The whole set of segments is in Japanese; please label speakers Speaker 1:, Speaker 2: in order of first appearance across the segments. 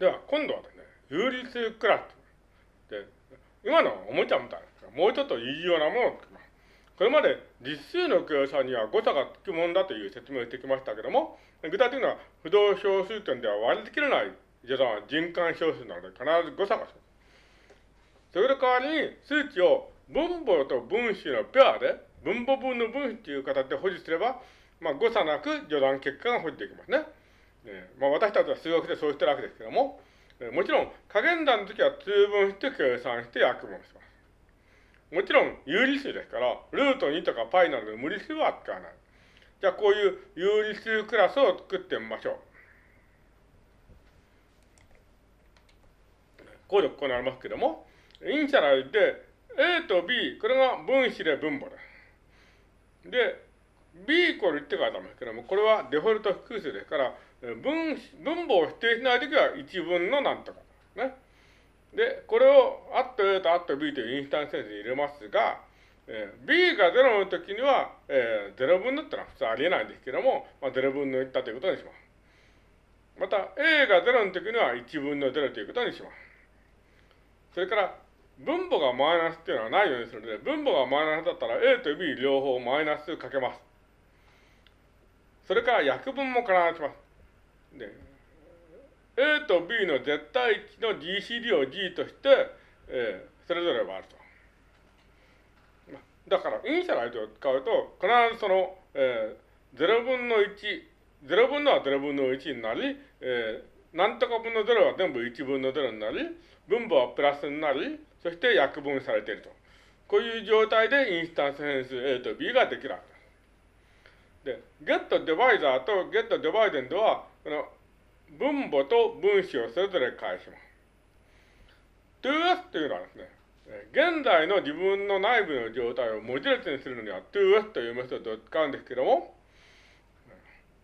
Speaker 1: では、今度はですね、有理数クラス。で、今のおもちゃみたいですが、もうちょっといいようなものを作ります。これまで実数の計算には誤差がつくもんだという説明をしてきましたけども、具体的には不動小数点では割り切れない序算は循環小数なので必ず誤差が生じそれ代わりに数値を分母と分子のペアで、分母分の分子という形で保持すれば、まあ、誤差なく序断結果が保持できますね。えー、まあ、私たちは数学でそうしてるわけですけども、えー、もちろん加減算の時は通分して計算して約分します。もちろん有理数ですから、ルート2とか π などの無理数は使わない。じゃあこういう有理数クラスを作ってみましょう。こうでこうなりますけども、イニシャラルで A と B、これが分子で分母です。で、B イコール1って書いてありますけども、これはデフォルト複数ですから、分分母を否定しないときは1分のなんとかね。で、これをアット A とアット B というインスタンスセンスに入れますが、えー、B が0の時には、えー、0分のってのは普通ありえないんですけども、まあ、0分の1だということにします。また、A が0の時には1分の0ということにします。それから、分母がマイナスっていうのはないようにするので、分母がマイナスだったら A と B 両方マイナスかけます。それから約分も必ずします。で、A と B の絶対値の GCD を G として、えー、それぞれ割ると。だから、イニシャライズを使うと、必ずその、えー、0分の1、0分のは0分の1になり、えー、なんとか分の0は全部1分の0になり、分母はプラスになり、そして約分されていると。こういう状態でインスタンス変数 A と B ができるです。で、get divisor と get dividend は、この分母と分子をそれぞれ返します。2s というのはですね、現在の自分の内部の状態を文字列にするのには 2s というメソッドを使うんですけども、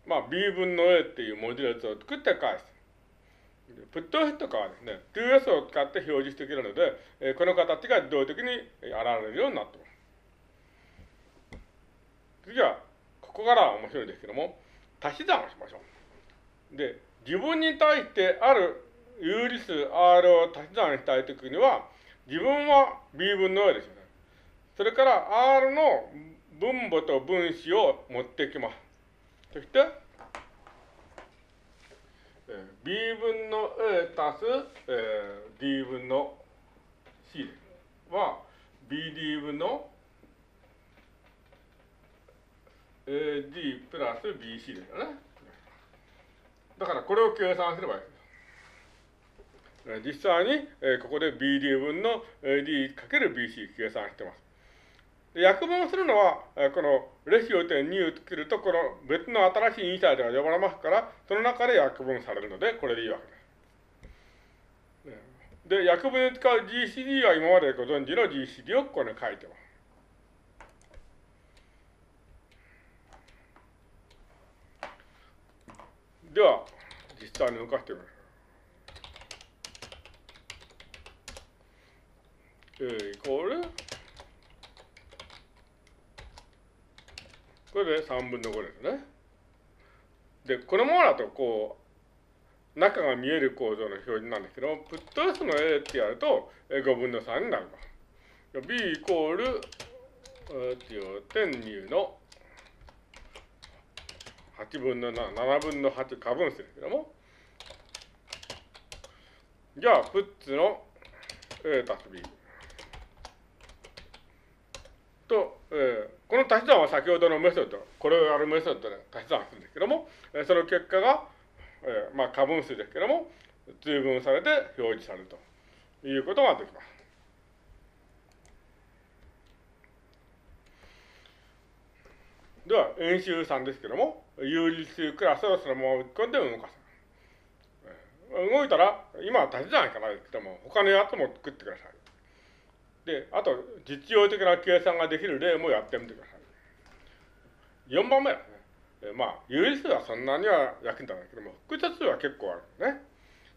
Speaker 1: まあ b 分の a っていう文字列を作って返す。プットヘッドかはですね、2s を使って表示していけるので、この形が自動的に現れるようになってます。次は、ここからは面白いですけども、足し算をしましょう。で、自分に対してある有理数 R を足し算したいときには、自分は B 分の A ですよね。それから R の分母と分子を持ってきます。そして、B 分の A 足す、えー、D 分の C は BD 分の AD プラス BC ですよね。だからこれを計算すればいいです。実際に、えー、ここで BD 分の AD×BC 計算してます。約分するのは、このレシオ点2を作ると、この別の新しいインサイトが呼ばれますから、その中で約分されるので、これでいいわけです。で、約分に使う GCD は今までご存知の GCD をここに書いてます。では、実際に動かしてみます。A イコールこれで3分の5ですね。で、このままだと、こう、中が見える構造の表示なんですけども、プット S の A ってやると、5分の3になります。B イコール、点2の8分の7、7分の8過分数ですけども、じゃあ、プッツの A たす B。と、えー、この足し算は先ほどのメソッド、これをやるメソッドで足し算するんですけども、えー、その結果が、えー、まあ、過分数ですけども、通分されて表示されるということができます。では、演習3ですけども、有理数クラスをそのまま打ち込んで動かす。動いたら、今は足し算しかないですけども、他のやつも作ってください。で、あと、実用的な計算ができる例もやってみてください。4番目ですね。まあ、有理数はそんなには役に立たないけども、複雑数は結構あるんですね。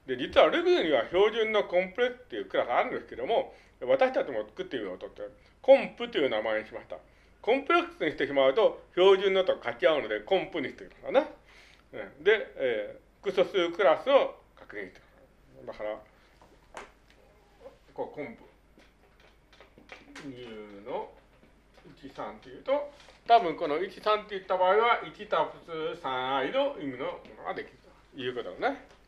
Speaker 1: で、実は Ruby には標準のコンプレっていうクラスあるんですけども、私たちも作ってみようとって、コンプという名前にしました。コンプレックスにしてしまうと、標準のと書き合うので、コンプにしてくださいね。で、えー、複素数クラスを確認してくだ。から、こう昆布。2の1、3っていうと、多分この1、3って言った場合は、1たす3 i の意味のものができるということだね。